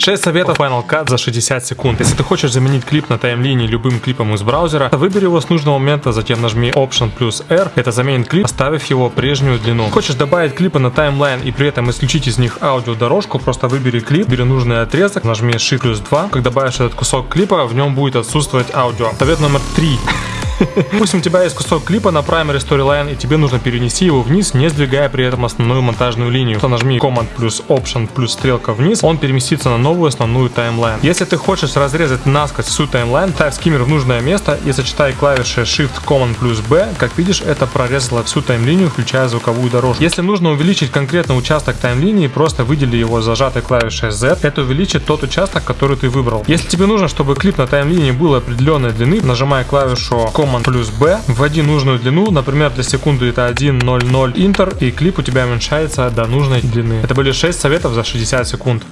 6 советов Final Cut за 60 секунд. Если ты хочешь заменить клип на таймлинии любым клипом из браузера, выбери его с нужного момента, затем нажми Option плюс R. Это заменит клип, оставив его прежнюю длину. Хочешь добавить клипы на таймлайн и при этом исключить из них аудиодорожку, просто выбери клип, бери нужный отрезок, нажми Shift плюс 2. Как добавишь этот кусок клипа, в нем будет отсутствовать аудио. Совет номер 3. Пусть у тебя есть кусок клипа на Primary Storyline, и тебе нужно перенести его вниз, не сдвигая при этом основную монтажную линию. То нажми Command плюс Option плюс стрелка вниз, он переместится на новую основную таймлайн. Если ты хочешь разрезать насквозь всю таймлайн, ставь скиммер в нужное место и сочетай клавиши Shift Command плюс B. Как видишь, это прорезало всю таймлинию, включая звуковую дорожку. Если нужно увеличить конкретно участок таймлинии, просто выдели его зажатой клавишей Z. Это увеличит тот участок, который ты выбрал. Если тебе нужно, чтобы клип на таймлинии был определенной длины, нажимай клавишу Command Command плюс B, вводи нужную длину, например, для секунды это 1.00 Enter, и клип у тебя уменьшается до нужной длины. Это были 6 советов за 60 секунд.